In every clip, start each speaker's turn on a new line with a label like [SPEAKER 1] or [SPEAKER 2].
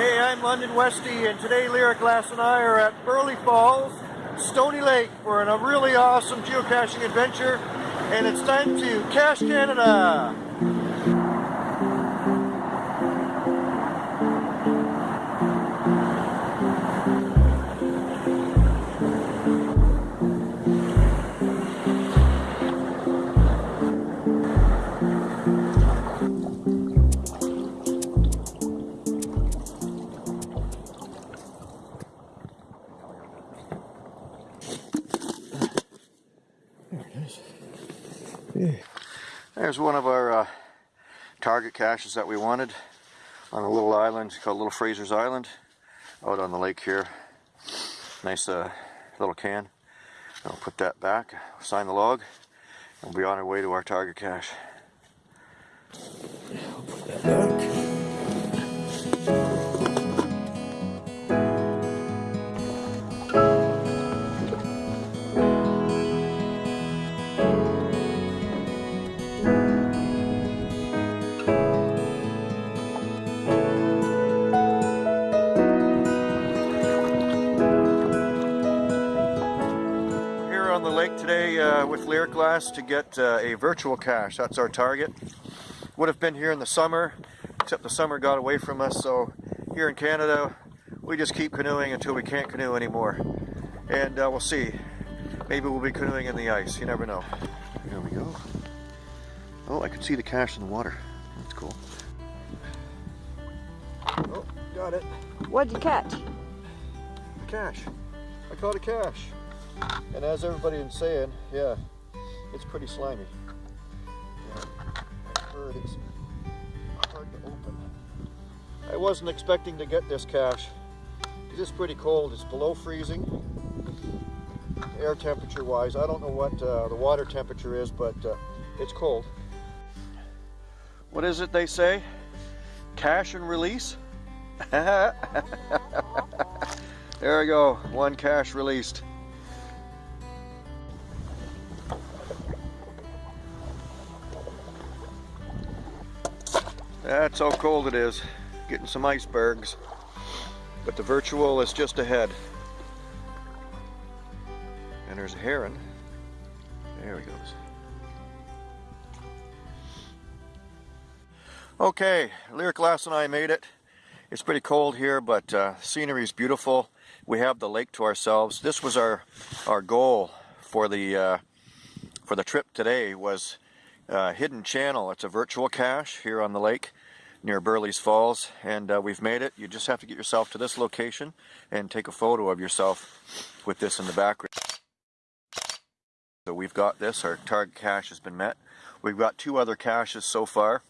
[SPEAKER 1] Hey, I'm London Westy, and today Lyric Glass and I are at Burleigh Falls, Stony Lake for a really awesome geocaching adventure, and it's time to Cache Canada! There's one of our uh, target caches that we wanted on a little island called Little Fraser's Island out on the lake here. Nice uh, little can. I'll put that back, sign the log, and we'll be on our way to our target cache. I'll put that back. Lake today uh, with Lyric Glass to get uh, a virtual cache. That's our target. Would have been here in the summer, except the summer got away from us. So here in Canada, we just keep canoeing until we can't canoe anymore. And uh, we'll see. Maybe we'll be canoeing in the ice. You never know. Here we go. Oh, I can see the cache in the water. That's cool. Oh, got it.
[SPEAKER 2] What'd you catch?
[SPEAKER 1] A cache. I caught a cache. And as everybody is saying, yeah, it's pretty slimy. Yeah, I've heard it's hard to open. I wasn't expecting to get this cache. It's pretty cold. It's below freezing, air temperature wise. I don't know what uh, the water temperature is, but uh, it's cold. What is it they say? Cache and release? there we go, one cache released. That's how cold it is. Getting some icebergs. But the virtual is just ahead. And there's a heron. There he goes. Okay, Lyric Glass and I made it. It's pretty cold here, but uh, scenery is beautiful. We have the lake to ourselves. This was our our goal for the uh, for the trip today was uh, Hidden Channel. It's a virtual cache here on the lake near Burleigh's Falls and uh, we've made it. You just have to get yourself to this location and take a photo of yourself with this in the background. So we've got this, our target cache has been met. We've got two other caches so far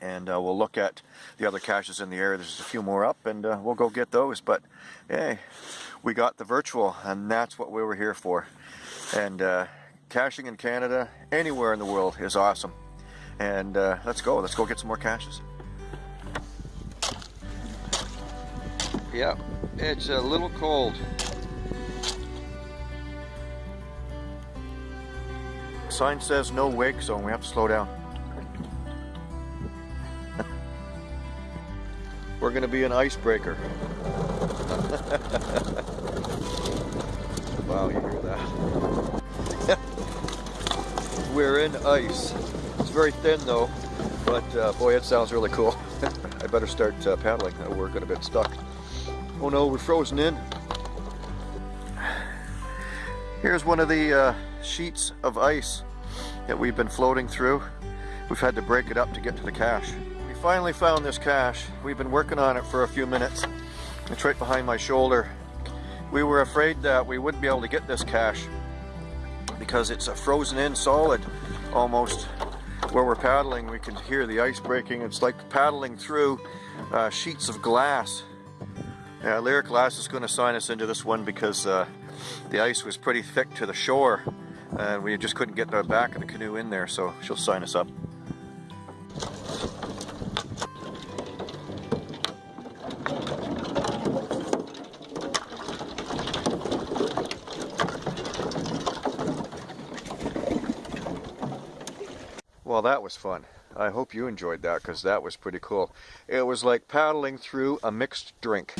[SPEAKER 1] and uh, we'll look at the other caches in the area. There's a few more up and uh, we'll go get those but hey we got the virtual and that's what we were here for and uh, caching in Canada anywhere in the world is awesome and uh, let's go. Let's go get some more caches. Yeah it's a little cold. Sign says no wake zone we have to slow down. We're gonna be an icebreaker. Wow we're in ice It's very thin though, but uh, boy, it sounds really cool. I better start uh, paddling. We're going to get stuck. Oh no, we're frozen in. Here's one of the uh, sheets of ice that we've been floating through. We've had to break it up to get to the cache. We finally found this cache. We've been working on it for a few minutes. It's right behind my shoulder. We were afraid that we wouldn't be able to get this cache because it's a frozen in solid almost where we're paddling we can hear the ice breaking. It's like paddling through uh, sheets of glass. Yeah, Lyric Glass is going to sign us into this one because uh, the ice was pretty thick to the shore and we just couldn't get the back of the canoe in there so she'll sign us up Well, that was fun. I hope you enjoyed that because that was pretty cool. It was like paddling through a mixed drink.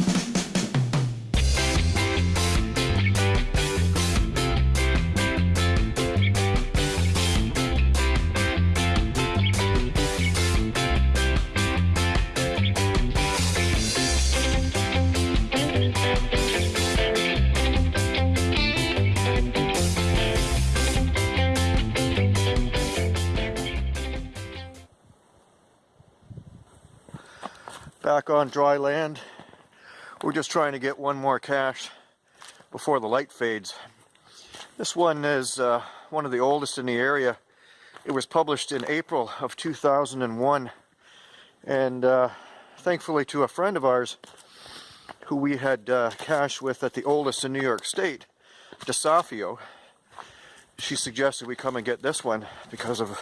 [SPEAKER 1] Back on dry land. We're just trying to get one more cache before the light fades. This one is uh, one of the oldest in the area. It was published in April of 2001 and uh, thankfully to a friend of ours who we had uh, cache with at the oldest in New York State, DeSafio, she suggested we come and get this one because of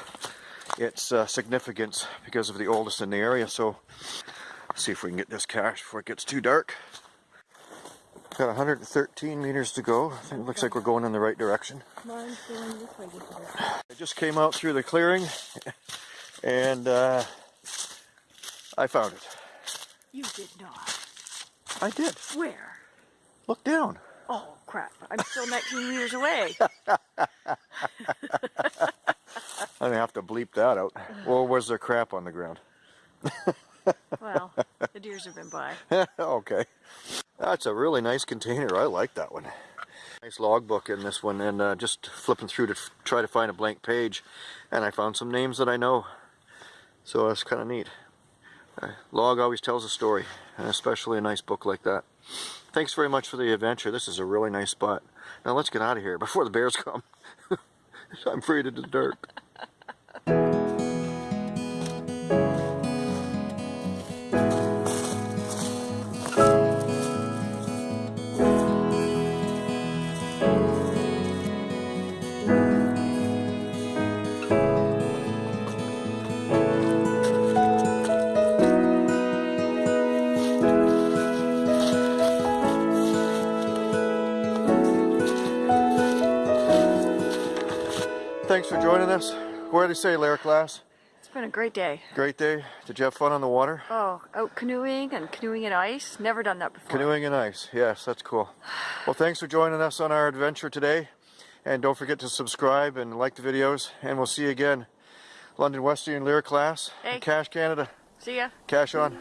[SPEAKER 1] its uh, significance because of the oldest in the area. So see if we can get this cache before it gets too dark. Got 113 meters to go. I think it looks like we're going in the right direction.
[SPEAKER 2] Mine's going this way. this way.
[SPEAKER 1] I just came out through the clearing and uh, I found it.
[SPEAKER 2] You did not.
[SPEAKER 1] I did.
[SPEAKER 2] Where?
[SPEAKER 1] Look down.
[SPEAKER 2] Oh crap! I'm still 19 meters away.
[SPEAKER 1] I'm gonna have to bleep that out. Or was there crap on the ground?
[SPEAKER 2] Well, the deers have been by.
[SPEAKER 1] okay. That's a really nice container. I like that one. Nice logbook in this one and uh, just flipping through to try to find a blank page and I found some names that I know. So that's kind of neat. Uh, log always tells a story and especially a nice book like that. Thanks very much for the adventure. This is a really nice spot. Now let's get out of here before the bears come. I'm afraid of the dark. Thanks for joining us. Where did they say, Lyric Lass?
[SPEAKER 2] It's been a great day.
[SPEAKER 1] Great day. Did you have fun on the water?
[SPEAKER 2] Oh, out canoeing and canoeing in ice. Never done that before.
[SPEAKER 1] Canoeing in ice. Yes, that's cool. Well, thanks for joining us on our adventure today. And don't forget to subscribe and like the videos. And we'll see you again. London Westy and Lyric Glass.
[SPEAKER 2] Hey.
[SPEAKER 1] Cache Canada.
[SPEAKER 2] See ya.
[SPEAKER 1] Cache on.